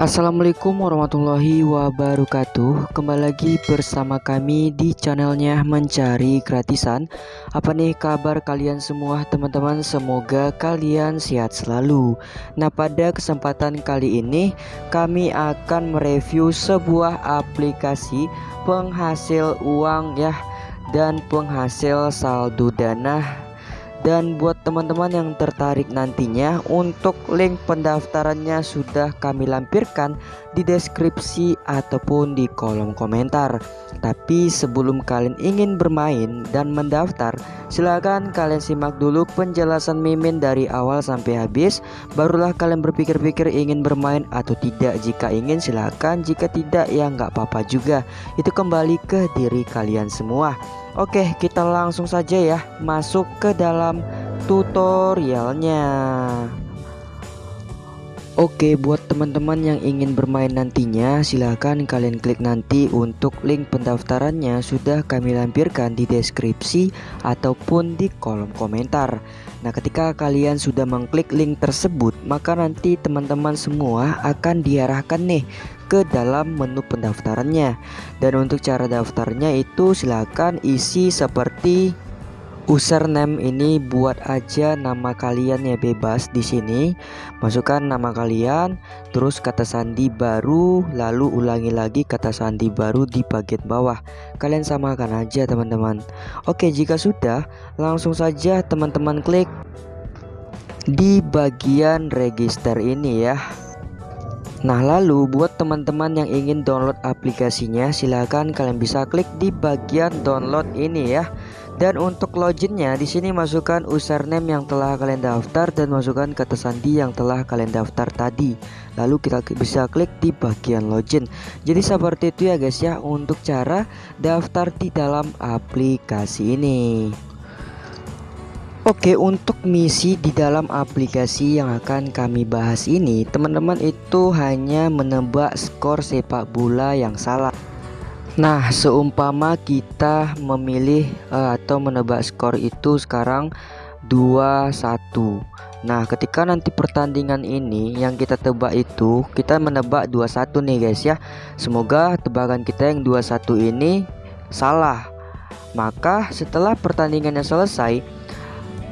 Assalamualaikum warahmatullahi wabarakatuh. Kembali lagi bersama kami di channelnya Mencari Gratisan. Apa nih kabar kalian semua teman-teman? Semoga kalian sehat selalu. Nah pada kesempatan kali ini Kami akan mereview sebuah aplikasi Penghasil uang ya Dan penghasil saldo dana dan buat teman-teman yang tertarik nantinya untuk link pendaftarannya sudah kami lampirkan di deskripsi ataupun di kolom komentar. Tapi sebelum kalian ingin bermain dan mendaftar silahkan kalian simak dulu penjelasan Mimin dari awal sampai habis. Barulah kalian berpikir-pikir ingin bermain atau tidak. Jika ingin silahkan jika tidak ya nggak apa-apa juga. Itu kembali ke diri kalian semua Oke kita langsung saja ya masuk ke dalam tutorialnya. Oke buat teman-teman yang ingin bermain nantinya silahkan kalian klik nanti untuk link pendaftarannya sudah kami lampirkan di deskripsi ataupun di kolom komentar. Nah ketika kalian sudah mengklik link tersebut maka nanti teman-teman semua akan diarahkan nih ke dalam menu pendaftarannya. Dan untuk cara daftarnya itu silakan isi seperti username ini buat aja nama kalian ya bebas di sini. Masukkan nama kalian terus kata sandi baru lalu ulangi lagi kata sandi baru di bagian bawah. Kalian samakan aja teman-teman. Oke jika sudah langsung saja teman-teman klik di bagian register ini ya Nah lalu buat teman-teman yang ingin download aplikasinya silahkan kalian bisa klik di bagian download ini ya. Dan untuk loginnya di sini masukkan username yang telah kalian daftar dan masukkan kata sandi yang telah kalian daftar tadi. Lalu kita bisa klik di bagian login. Jadi seperti itu ya guys ya untuk cara daftar di dalam aplikasi ini Oke untuk misi di dalam aplikasi yang akan kami bahas ini teman-teman itu hanya menebak skor sepak bola yang salah. Nah seumpama kita memilih uh, atau menebak skor itu sekarang 2-1 Nah ketika nanti pertandingan ini yang kita tebak itu kita menebak 2-1 nih guys ya. Semoga tebakan kita yang 2-1 ini salah. Maka setelah pertandingannya selesai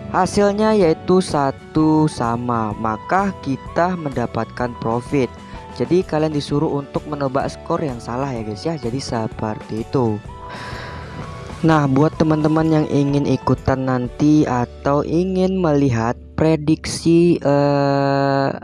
Hasilnya yaitu satu sama, maka kita mendapatkan profit. Jadi kalian disuruh untuk menebak skor yang salah ya guys ya. Jadi seperti itu. Nah, buat teman-teman yang ingin ikutan nanti atau ingin melihat prediksi uh,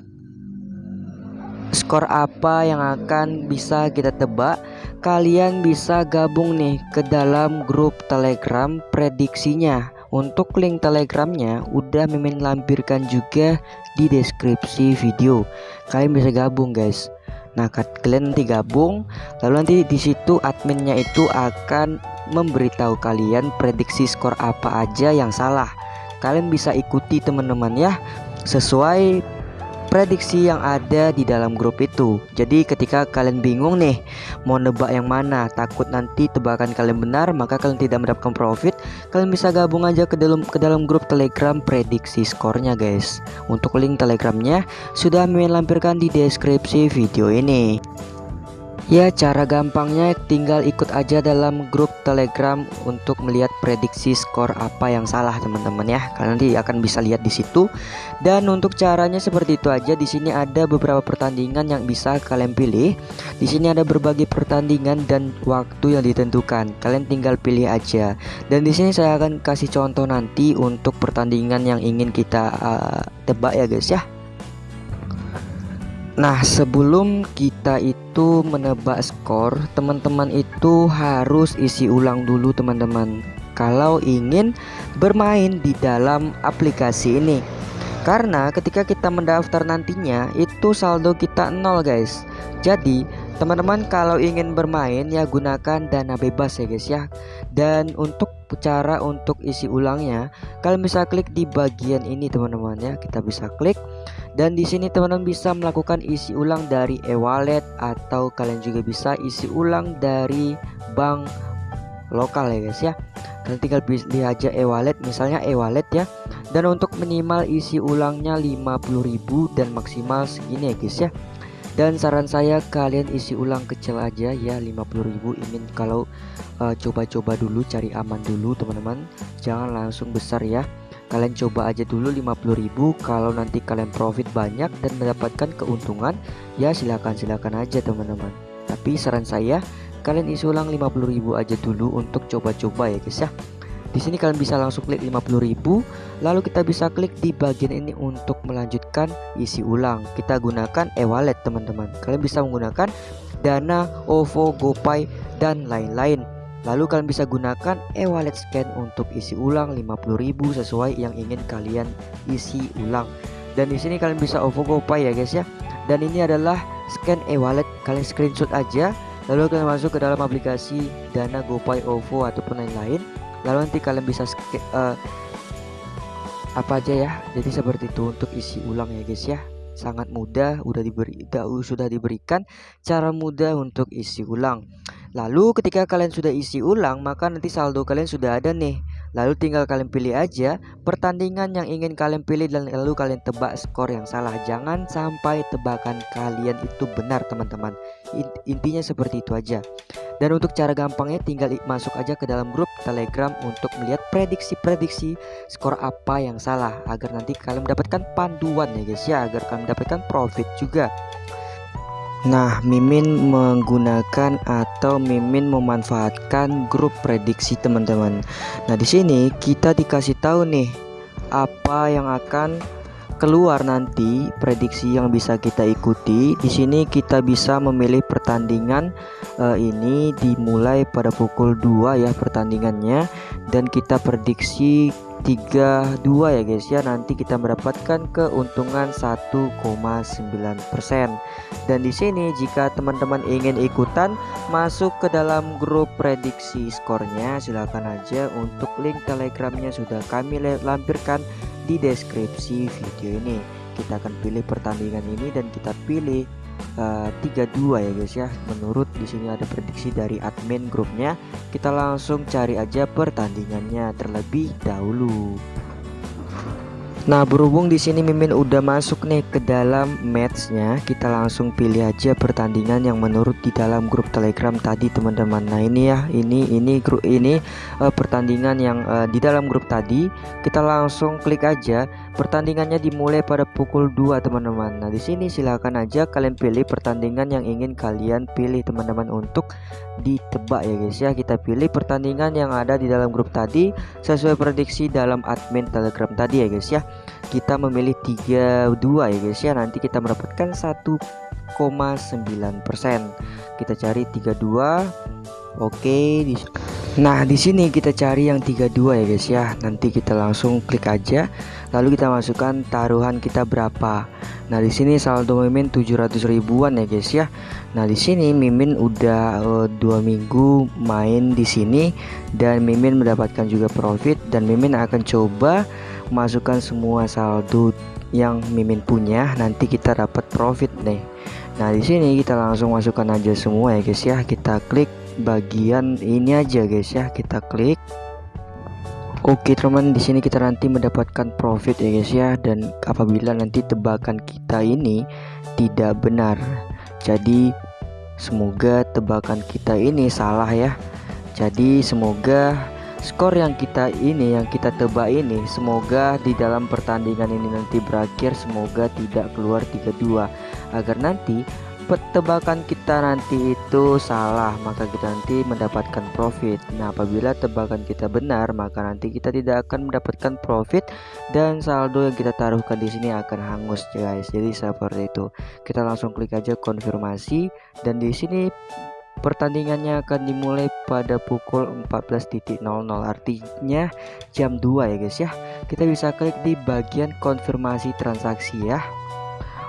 skor apa yang akan bisa kita tebak, kalian bisa gabung nih ke dalam grup Telegram prediksinya. Untuk link telegramnya udah Mimin lampirkan juga di deskripsi video. Kalian bisa gabung guys. Nah kalian nanti gabung, lalu nanti di situ adminnya itu akan memberitahu kalian prediksi skor apa aja yang salah. Kalian bisa ikuti teman-teman ya, sesuai prediksi yang ada di dalam grup itu. Jadi ketika kalian bingung nih mau nebak yang mana, takut nanti tebakan kalian benar, maka kalian tidak mendapatkan profit, kalian bisa gabung aja ke dalam ke dalam grup Telegram prediksi skornya guys. Untuk link Telegramnya sudah Mimin lampirkan di deskripsi video ini. Ya cara gampangnya tinggal ikut aja dalam grup telegram untuk melihat prediksi skor apa yang salah teman-teman ya. Kalian nanti akan bisa lihat di situ. Dan untuk caranya seperti itu aja. Di sini ada beberapa pertandingan yang bisa kalian pilih. Di sini ada berbagai pertandingan dan waktu yang ditentukan. Kalian tinggal pilih aja. Dan di sini saya akan kasih contoh nanti untuk pertandingan yang ingin kita uh, tebak ya guys ya Nah sebelum kita itu menebak skor teman-teman itu harus isi ulang dulu teman-teman. Kalau ingin bermain di dalam aplikasi ini. Karena ketika kita mendaftar nantinya itu saldo kita nol guys. Jadi teman-teman kalau ingin bermain ya gunakan dana bebas ya guys ya. Dan untuk cara untuk isi ulangnya. Kalian bisa klik di bagian ini teman-teman ya. Kita bisa klik. Dan di sini teman-teman bisa melakukan isi ulang dari e-wallet atau kalian juga bisa isi ulang dari bank lokal ya guys ya. Kalian tinggal pilih aja e-wallet misalnya e-wallet ya. Dan untuk minimal isi ulangnya 50.000 dan maksimal segini ya guys ya dan saran saya kalian isi ulang kecil aja ya 50.000 ingin kalau eh, coba-coba uh, dulu cari aman dulu teman-teman. Jangan langsung besar ya. Kalian coba aja dulu 50.000 kalau nanti kalian profit banyak dan mendapatkan keuntungan ya silakan silakan aja teman-teman. Tapi saran saya kalian isi ulang 50.000 aja dulu untuk coba-coba ya guys ya di sini kalian bisa langsung klik 50.000 lalu kita bisa klik di bagian ini untuk melanjutkan isi ulang. Kita gunakan e-wallet teman-teman. Kalian bisa menggunakan Dana, OVO, GoPay dan lain-lain. Lalu kalian bisa gunakan e-wallet scan untuk isi ulang 50.000 sesuai yang ingin kalian isi ulang. Dan di sini kalian bisa OVO GoPay ya guys ya. Dan ini adalah scan e-wallet. Kalian screenshot aja lalu kalian masuk ke dalam aplikasi Dana, GoPay, OVO ataupun lain-lain lalu nanti kalian bisa uh, apa aja ya jadi seperti itu untuk isi ulang ya guys ya sangat mudah udah diberi sudah diberikan cara mudah untuk isi ulang lalu ketika kalian sudah isi ulang maka nanti saldo kalian sudah ada nih Lalu tinggal kalian pilih aja pertandingan yang ingin kalian pilih dan lalu kalian tebak skor yang salah. Jangan sampai tebakan kalian itu benar teman-teman. Intinya seperti itu aja. Dan untuk cara gampangnya tinggal masuk aja ke dalam grup Telegram untuk melihat prediksi-prediksi skor apa yang salah agar nanti kalian mendapatkan panduan ya guys ya agar kalian mendapatkan profit juga. Nah, Mimin menggunakan atau Mimin memanfaatkan grup prediksi teman-teman. Nah, di sini kita dikasih tahu nih apa yang akan keluar nanti prediksi yang bisa kita ikuti. Di sini kita bisa memilih pertandingan uh, ini dimulai pada pukul 2 ya pertandingannya dan kita prediksi 32 ya guys ya. Nanti kita mendapatkan keuntungan 1,9% dan di sini jika teman-teman ingin ikutan masuk ke dalam grup prediksi skornya. Silahkan aja untuk link telegramnya sudah kami lampirkan di deskripsi video ini. Kita akan pilih pertandingan ini dan kita pilih uh, 32 ya guys ya. Menurut di sini ada prediksi dari admin grupnya. Kita langsung cari aja pertandingannya terlebih dahulu Nah berhubung di sini Mimin udah masuk nih ke dalam matchnya kita langsung pilih aja pertandingan yang menurut di dalam grup telegram tadi teman-teman. Nah ini ya ini ini grup ini uh, pertandingan yang uh, di dalam grup tadi. Kita langsung klik aja. Pertandingannya dimulai pada pukul 2 teman-teman. Nah di sini silahkan aja kalian pilih pertandingan yang ingin kalian pilih teman-teman untuk ditebak ya guys ya. Kita pilih pertandingan yang ada di dalam grup tadi sesuai prediksi dalam admin telegram tadi ya guys ya. Kita memilih 32 ya guys ya. Nanti kita mendapatkan 1,9% kita cari 32 oke di Nah di sini kita cari yang 32 ya guys ya. Nanti kita langsung klik aja lalu kita masukkan taruhan kita berapa? Nah di sini saldo mimin 700 ribuan ya guys ya. Nah di sini mimin udah uh, dua minggu main di sini dan mimin mendapatkan juga profit dan mimin akan coba masukkan semua saldo yang mimin punya. Nanti kita dapat profit nih. Nah di sini kita langsung masukkan aja semua ya guys ya. Kita klik bagian ini aja guys ya. Kita klik Oke teman di sini kita nanti mendapatkan profit ya guys ya. Dan apabila nanti tebakan kita ini tidak benar jadi semoga tebakan kita ini salah ya. Jadi semoga skor yang kita ini yang kita tebak ini semoga di dalam pertandingan ini nanti berakhir. Semoga tidak keluar 32 agar nanti tebakan kita nanti itu salah maka kita nanti mendapatkan profit nah apabila tebakan kita benar maka nanti kita tidak akan mendapatkan profit dan saldo yang kita taruhkan di sini akan hangus guys jadi seperti itu kita langsung klik aja konfirmasi dan di sini Pertandingannya akan dimulai pada pukul 14.00 artinya jam 2 ya guys ya. Kita bisa klik di bagian konfirmasi transaksi ya.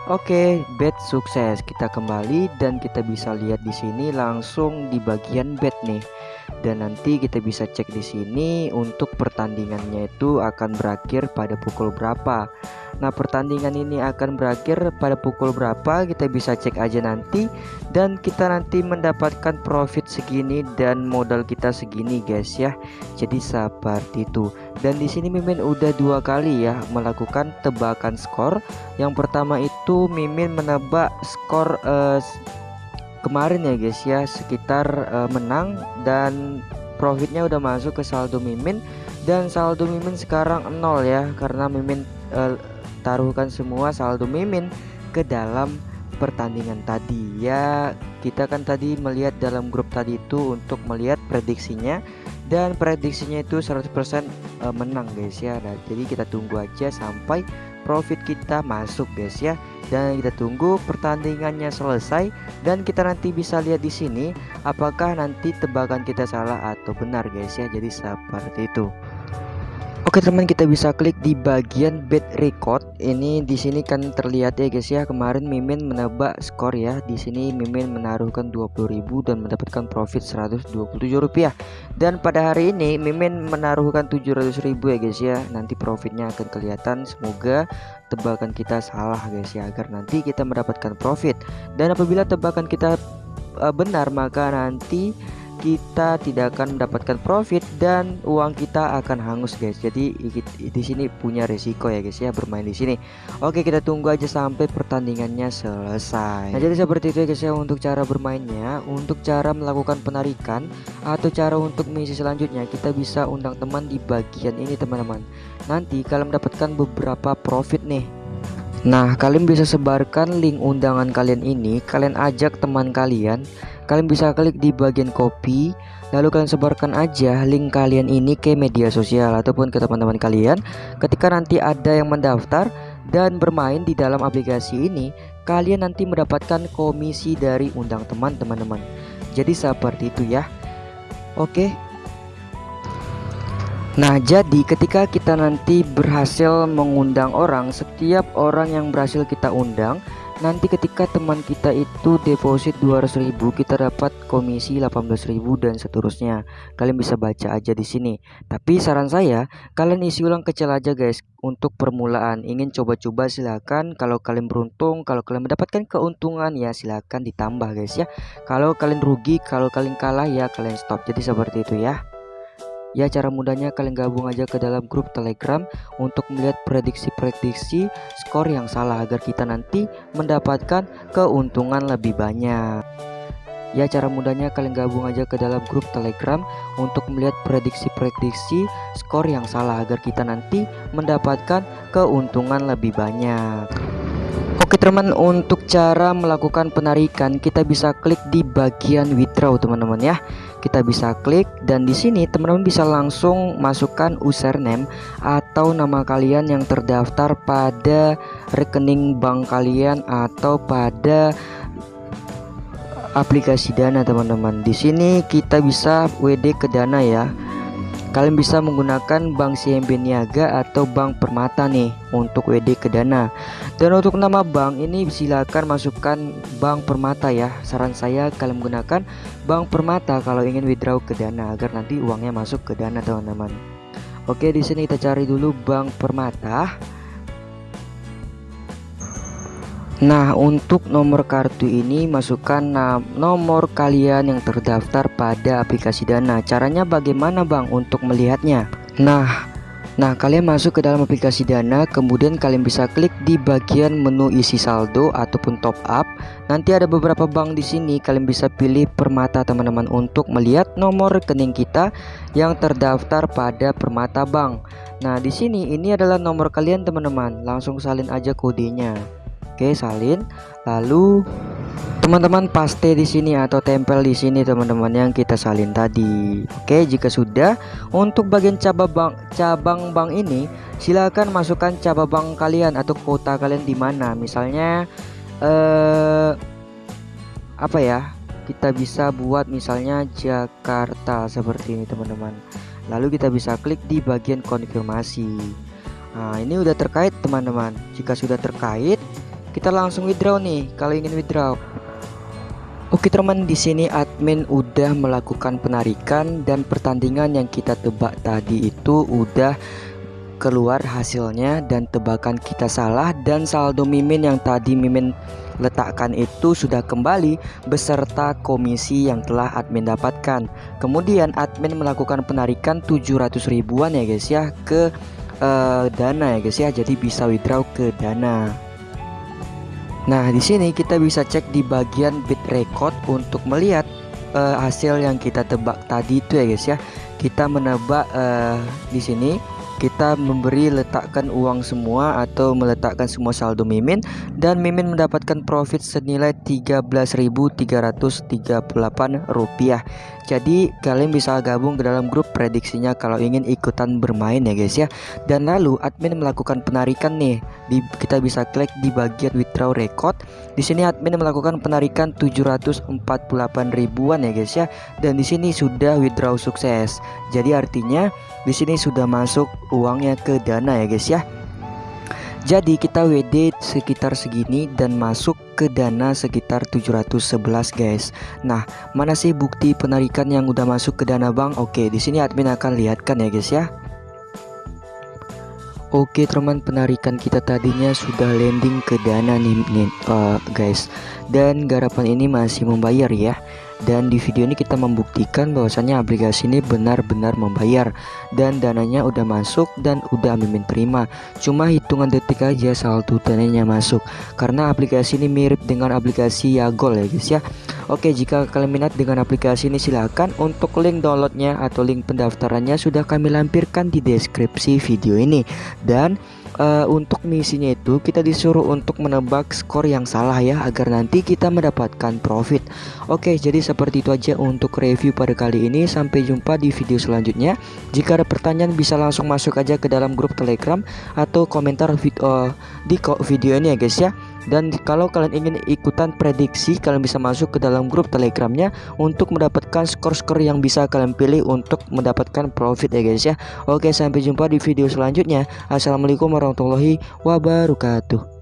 Oke, bet sukses. Kita kembali dan kita bisa lihat di sini langsung di bagian bet nih. Dan nanti kita bisa cek di sini untuk pertandingannya itu akan berakhir pada pukul berapa. Nah pertandingan ini akan berakhir pada pukul berapa? Kita bisa cek aja nanti. Dan kita nanti mendapatkan profit segini dan modal kita segini guys ya. Jadi seperti itu. Dan di sini Mimin udah dua kali ya melakukan tebakan skor. Yang pertama itu Mimin menebak skor uh, kemarin ya guys ya sekitar uh, menang. Dan profitnya udah masuk ke saldo Mimin. Dan saldo Mimin sekarang nol ya karena Mimin uh, taruhkan semua saldo Mimin ke dalam pertandingan tadi. Ya kita kan tadi melihat dalam grup tadi itu untuk melihat prediksinya dan prediksinya itu 100% eh, menang guys ya. Nah, jadi kita tunggu aja sampai profit kita masuk guys ya. Dan kita tunggu pertandingannya selesai dan kita nanti bisa lihat di sini apakah nanti tebakan kita salah atau benar guys ya. Jadi seperti itu Oke teman kita bisa klik di bagian bed record. Ini di sini kan terlihat ya guys ya. Kemarin Mimin menebak skor ya. Di sini Mimin menaruhkan 20.000 dan mendapatkan profit 127 rupiah. Dan pada hari ini Mimin menaruhkan 700.000 ya guys ya. Nanti profitnya akan kelihatan. Semoga tebakan kita salah guys ya agar nanti kita mendapatkan profit. Dan apabila tebakan kita uh, benar maka nanti kita tidak akan mendapatkan profit dan uang kita akan hangus guys. Jadi di sini punya resiko ya guys ya bermain di sini. Oke, kita tunggu aja sampai pertandingannya selesai. Nah, jadi seperti itu ya guys ya untuk cara bermainnya. Untuk cara melakukan penarikan atau cara untuk misi selanjutnya kita bisa undang teman di bagian ini teman-teman. Nanti kalian mendapatkan beberapa profit nih Nah, kalian bisa sebarkan link undangan kalian ini, kalian ajak teman kalian kalian bisa klik di bagian copy lalu kalian sebarkan aja link kalian ini ke media sosial ataupun ke teman-teman kalian. Ketika nanti ada yang mendaftar dan bermain di dalam aplikasi ini kalian nanti mendapatkan komisi dari undang teman teman-teman. Jadi seperti itu ya. Oke. Nah jadi ketika kita nanti berhasil mengundang orang Setiap orang yang berhasil kita undang nanti ketika teman kita itu deposit 200.000 kita dapat komisi 18.000 dan seterusnya. Kalian bisa baca aja di sini. Tapi saran saya kalian isi ulang kecil aja guys untuk permulaan. Ingin coba-coba silakan. Kalau kalian beruntung kalau kalian mendapatkan keuntungan ya silakan ditambah guys ya. Kalau kalian rugi kalau kalian kalah ya kalian stop. Jadi seperti itu ya Ya cara mudahnya kalian gabung aja ke dalam grup telegram untuk melihat prediksi-prediksi skor yang salah agar kita nanti mendapatkan keuntungan lebih banyak. Ya cara mudahnya kalian gabung aja ke dalam grup telegram untuk melihat prediksi-prediksi skor yang salah agar kita nanti mendapatkan keuntungan lebih banyak. Oke teman untuk cara melakukan penarikan kita bisa klik di bagian withdraw teman-teman ya kita bisa klik dan di sini teman-teman bisa langsung masukkan username atau nama kalian yang terdaftar pada rekening bank kalian atau pada aplikasi Dana teman-teman. Di sini kita bisa WD ke Dana ya. Kalian bisa menggunakan Bank CMB Niaga atau Bank Permata nih untuk WD ke Dana. Dan untuk nama bank ini silakan masukkan Bank Permata ya. Saran saya kalian menggunakan Bank Permata kalau ingin withdraw ke Dana agar nanti uangnya masuk ke Dana teman-teman. Oke, di sini kita cari dulu Bank Permata. Nah untuk nomor kartu ini masukkan nomor kalian yang terdaftar pada aplikasi Dana. Caranya bagaimana Bang untuk melihatnya? Nah Nah kalian masuk ke dalam aplikasi Dana Kemudian kalian bisa klik di bagian menu isi saldo ataupun top up. Nanti ada beberapa bank di sini Kalian bisa pilih Permata teman-teman Untuk melihat nomor rekening kita yang terdaftar pada Permata Bank. Nah di sini ini adalah nomor kalian teman-teman. Langsung salin aja kodenya Oke, salin. Lalu teman-teman paste di sini atau tempel di sini teman-teman yang kita salin tadi. Oke, jika sudah untuk bagian cabang cabang bank ini silakan masukkan cabang bank kalian atau kota kalian di mana. Misalnya eh apa ya? Kita bisa buat misalnya Jakarta seperti ini teman-teman. Lalu kita bisa klik di bagian konfirmasi. Nah, ini udah terkait teman-teman. Jika sudah terkait, kita langsung withdraw nih kalau ingin withdraw. Oke teman di sini admin udah melakukan penarikan dan pertandingan yang kita tebak tadi itu udah keluar hasilnya dan tebakan kita salah dan saldo mimin yang tadi mimin letakkan itu sudah kembali beserta komisi yang telah admin dapatkan. Kemudian admin melakukan penarikan 700 ribuan ya guys ya ke uh, dana ya guys ya. Jadi bisa withdraw ke dana Nah di sini kita bisa cek di bagian bit record untuk melihat uh, hasil yang kita tebak tadi itu ya guys ya. Kita menebak uh, di sini. Kita memberi letakkan uang semua atau meletakkan semua saldo Mimin. Dan Mimin mendapatkan profit senilai 13.338 rupiah jadi kalian bisa gabung ke dalam grup prediksinya kalau ingin ikutan bermain ya guys ya. Dan lalu admin melakukan penarikan nih. Di, kita bisa klik di bagian withdraw record. Di sini admin melakukan penarikan 748 ribuan ya guys ya. Dan di sini sudah withdraw sukses. Jadi artinya di sini sudah masuk uangnya ke dana ya guys ya jadi kita WD sekitar segini dan masuk ke dana sekitar 711 guys. Nah, mana sih bukti penarikan yang udah masuk ke dana bank? Oke, di sini admin akan lihatkan ya guys ya. Oke teman penarikan kita tadinya sudah landing ke dana nih, uh, guys dan garapan ini masih membayar ya dan di video ini kita membuktikan bahwasannya aplikasi ini benar-benar membayar. Dan dananya udah masuk dan udah mimin terima. Cuma hitungan detik aja saldo dananya masuk. Karena aplikasi ini mirip dengan aplikasi Yagol ya guys ya. Oke jika kalian minat dengan aplikasi ini silahkan. Untuk link downloadnya atau link pendaftarannya sudah kami lampirkan di deskripsi video ini. Dan uh, untuk misinya itu kita disuruh untuk menebak skor yang salah ya agar nanti kita mendapatkan profit. Oke jadi seperti itu aja untuk review pada kali ini. Sampai jumpa di video selanjutnya. Jika ada pertanyaan bisa langsung masuk aja ke dalam grup telegram atau komentar video, uh, di video ini ya guys ya dan kalau kalian ingin ikutan prediksi kalian bisa masuk ke dalam grup telegramnya untuk mendapatkan skor-skor yang bisa kalian pilih untuk mendapatkan profit ya guys ya. Oke sampai jumpa di video selanjutnya. Assalamualaikum warahmatullahi wabarakatuh